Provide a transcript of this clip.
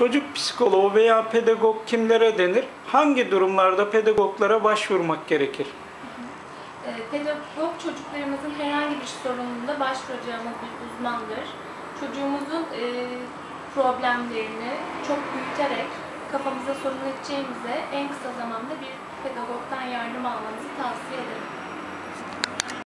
Çocuk psikoloğu veya pedagog kimlere denir? Hangi durumlarda pedagoglara başvurmak gerekir? Ee, pedagog çocuklarımızın herhangi bir sorununda başvuracağımız bir uzmandır. Çocuğumuzun e, problemlerini çok büyüterek kafamıza sorun edeceğimize en kısa zamanda bir pedagogdan yardım almanızı tavsiye ederim.